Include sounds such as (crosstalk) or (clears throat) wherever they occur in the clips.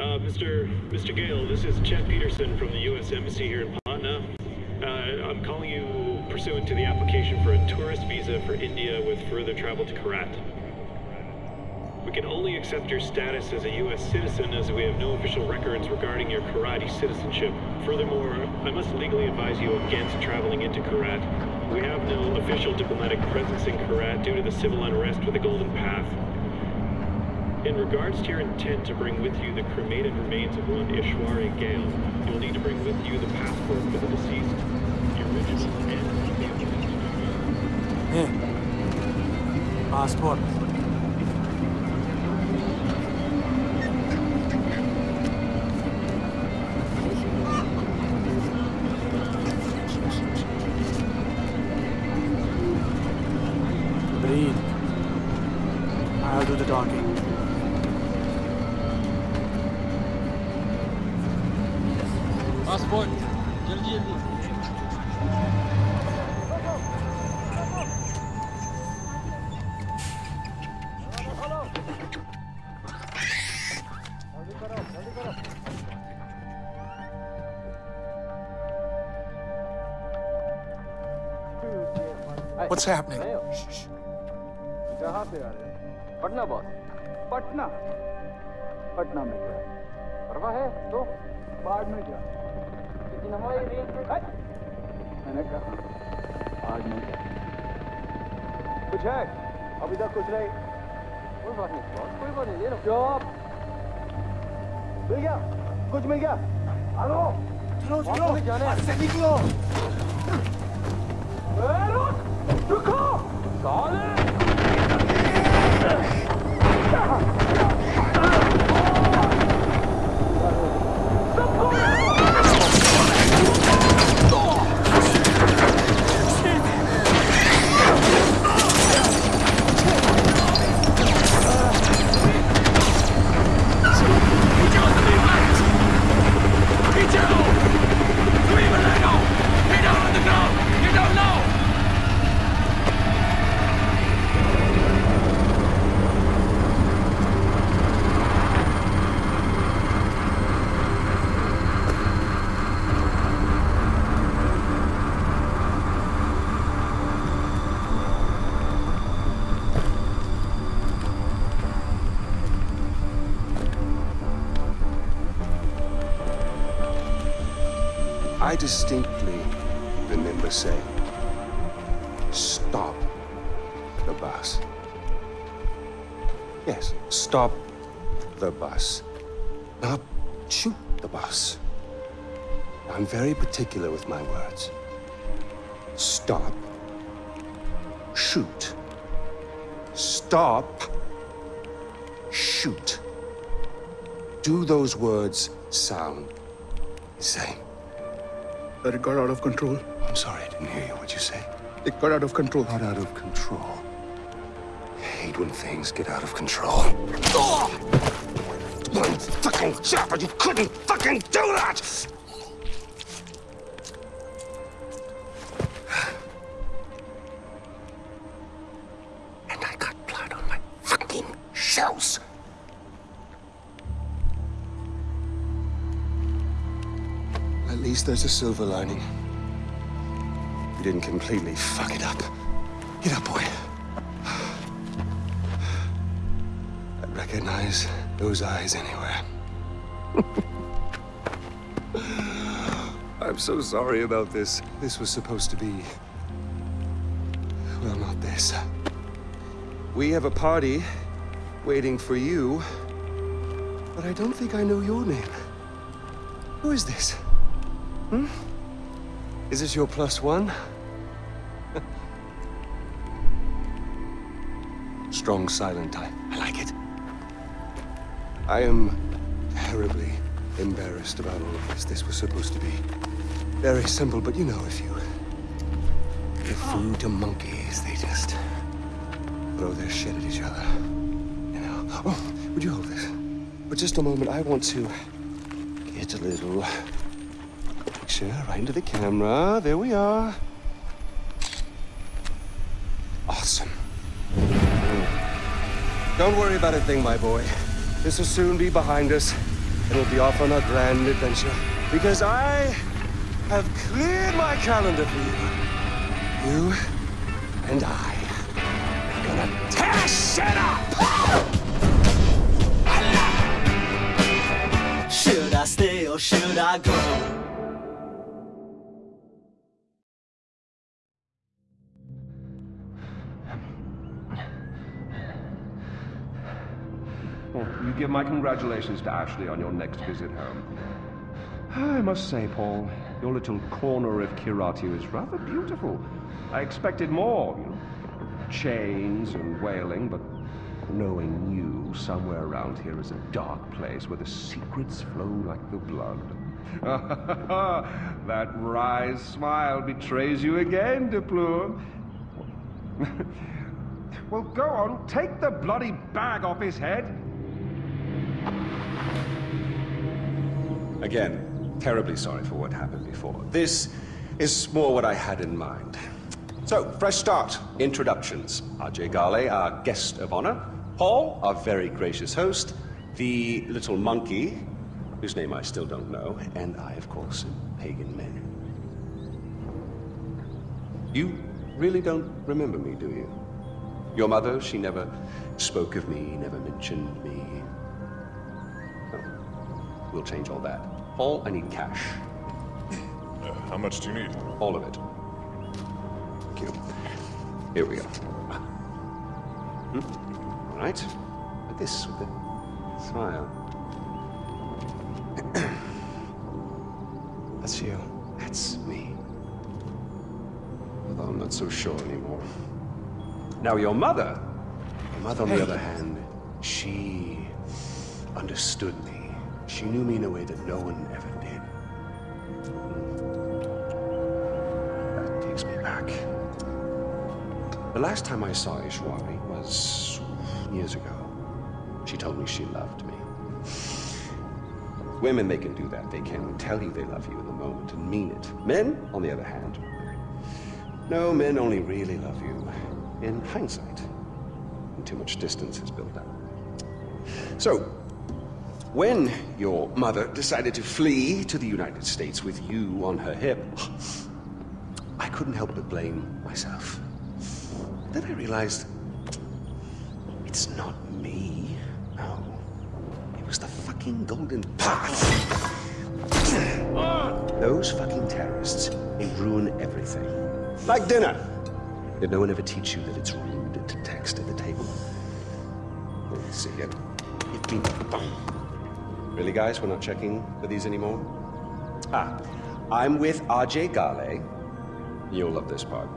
Mr. Mr. Ghale, this is Chet Peterson from the U.S. Embassy here in Patna. Uh, I'm calling you pursuant to the application for a tourist visa for India with further travel to Kyrat. We can only accept your status as a U.S. citizen as we have no official records regarding your Kyrati citizenship. Furthermore, I must legally advise you against traveling into Kyrat. We have no official diplomatic presence in Kyrat due to the civil unrest with the Golden Path. In regards to your intent to bring with you the cremated remains of one Ishwari Ghale, you'll need to bring with you the passport for the deceased, the original and the Here. Passport. Breathe. I'll do the talking. What's happening? कहाँ से आ रहे हैं। Patna boss Patna. Patna में क्या? परवाह है तो बाढ़ में क्या? लेकिन हमारी रेंज में मैंने कहा आज में क्या? कुछ है? अभी तक कुछ नहीं। कोई बात नहीं बॉस कोई बात नहीं ले लो। जॉब मिल गया? कुछ मिल गया? हेलो? चलो चलो। जाने से निकलो। रुको। Olha! I distinctly remember saying, stop the bus. Yes, stop the bus. Not shoot the bus. I'm very particular with my words. Stop. Shoot. Stop. Shoot. Do those words sound the same? But it got out of control. I'm sorry, I didn't hear you. What'd you say? It got out of control. Got out of control. I hate when things get out of control. Oh! Ugh! One fucking chopper, you couldn't fucking do that! There's a silver lining. You didn't completely fuck it up. Get up, boy. I'd recognize those eyes anywhere. (laughs) I'm so sorry about this. This was supposed to be... Well, not this. We have a party waiting for you, but I don't think I know your name. Who is this? Hmm? Is this your plus one? (laughs) Strong silent type. I like it. I am terribly embarrassed about all of this. This was supposed to be very simple, but you know, if you give food to monkeys, they just throw their shit at each other. You know? Oh, would you hold this? For just a moment, I want to get a little picture right into the camera. There we are. Awesome. Don't worry about a thing, my boy. This will soon be behind us. and we'll be off on a grand adventure. Because I have cleared my calendar for you. You and I are gonna tear shit up! Should I stay or should I go? Give my congratulations to Ashley on your next visit home. I must say, Paul, your little corner of Kiratu is rather beautiful. I expected more, you know, chains and wailing, but knowing you, somewhere around here is a dark place where the secrets flow like the blood. (laughs) that wry smile betrays you again, De Pleur. (laughs) well, go on, take the bloody bag off his head. Again, terribly sorry for what happened before. This is more what I had in mind. So, fresh start. Introductions. Ajay Ghale, our guest of honor. Paul, our very gracious host. The little monkey, whose name I still don't know. And I, of course, am Pagan Min. You really don't remember me, do you? Your mother, she never spoke of me, never mentioned me. We'll change all that. Paul, I need cash. Uh, how much do you need? All of it. Thank you. Here we go. Hmm? All right. Like this, with a smile. (clears throat) That's you. That's me. Although I'm not so sure anymore. Now, your mother. Your mother, on the other hand, she understood me. She knew me in a way that no one ever did. That takes me back. The last time I saw Ishwari was years ago. She told me she loved me. Women, they can do that. They can tell you they love you in the moment and mean it. Men, on the other hand, no, men only really love you in hindsight. And too much distance has built up. So, when your mother decided to flee to the United States with you on her hip, I couldn't help but blame myself. Then I realized it's not me. No. It was the fucking Golden Path. Those fucking terrorists, they ruin everything. Like dinner. Did no one ever teach you that it's rude to text at the table? Let's see it. It been Really, guys? We're not checking for these anymore? Ah, I'm with Ajay Ghale. You'll love this part.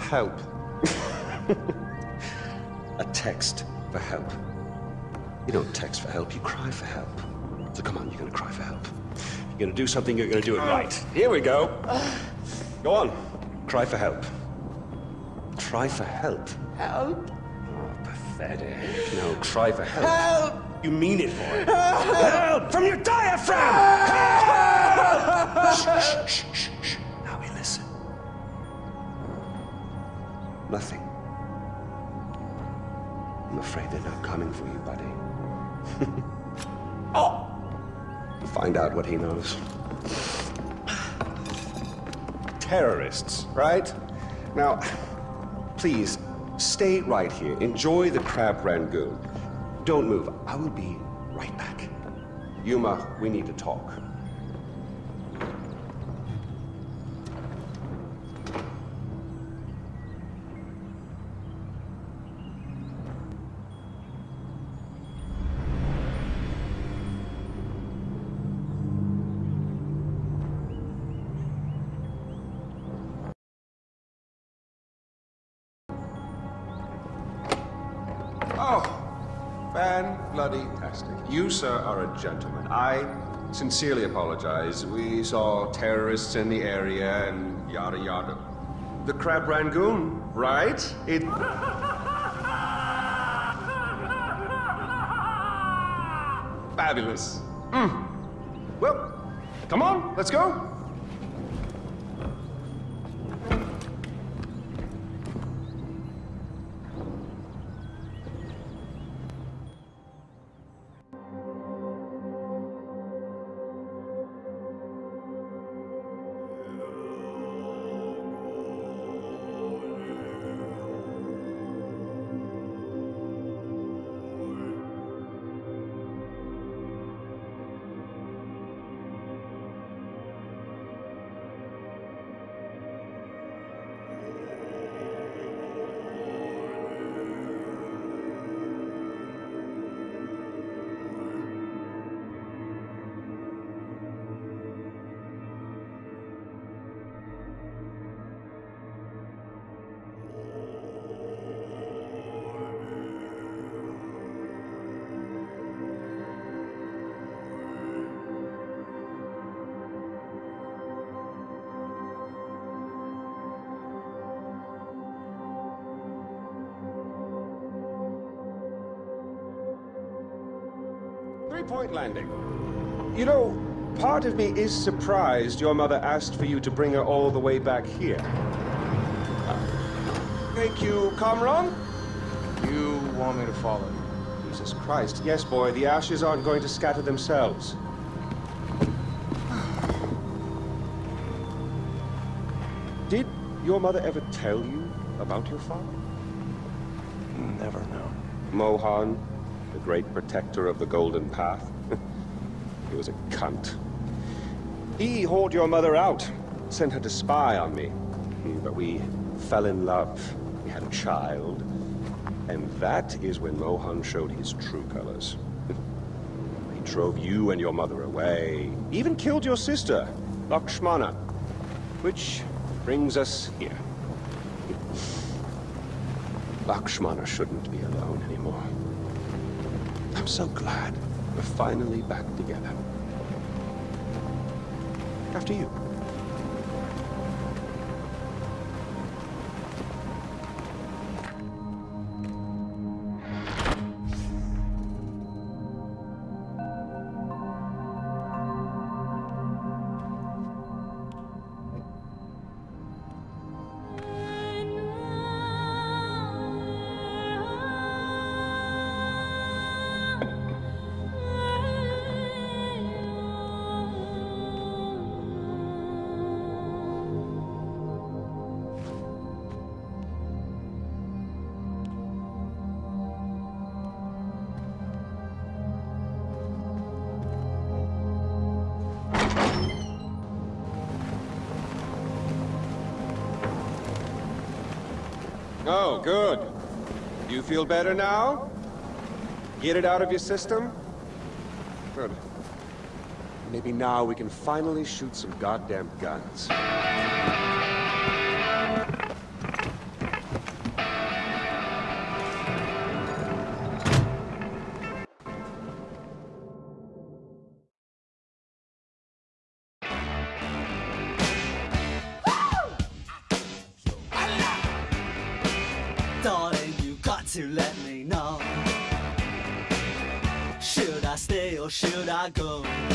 Help. (laughs) A text for help. You don't text for help, you cry for help. So come on, you're gonna cry for help. You're gonna do something, you're gonna do it right. Here we go. Go on. Cry for help. Cry for help. Help! Oh, pathetic. No, cry for help. Help! You mean it, boy. Help! From your diaphragm! Help! shh, shh, shh, shh, shh. Now we listen. Nothing. I'm afraid they're not coming for you, buddy. oh! Find out what he knows. Terrorists, right? Now, please, stay right here. Enjoy the crab rangoon. Don't move. I will be right back. Yuma, we need to talk. Fan bloody tastic. You, sir, are a gentleman. I sincerely apologize. We saw terrorists in the area and yada yada. The Crab Rangoon, right? It. (laughs) Fabulous. Mm. Well, come on, let's go. Point landing. You know, part of me is surprised your mother asked for you to bring her all the way back here. Thank you, Kamran. You want me to follow you? Jesus Christ. Yes, boy, the ashes aren't going to scatter themselves. Did your mother ever tell you about your father? Never no. Mohan, the great protector of the Golden Path. (laughs) he was a cunt. He hauled your mother out, sent her to spy on me. Hmm, but we fell in love. We had a child. And that is when Mohan showed his true colors. (laughs) he drove you and your mother away. Even killed your sister, Lakshmana. Which brings us here. (laughs) Lakshmana shouldn't be alone anymore. I'm so glad we're finally back together. After you. Oh, good. You feel better now? Get it out of your system? Good. Maybe now we can finally shoot some goddamn guns. Should I go?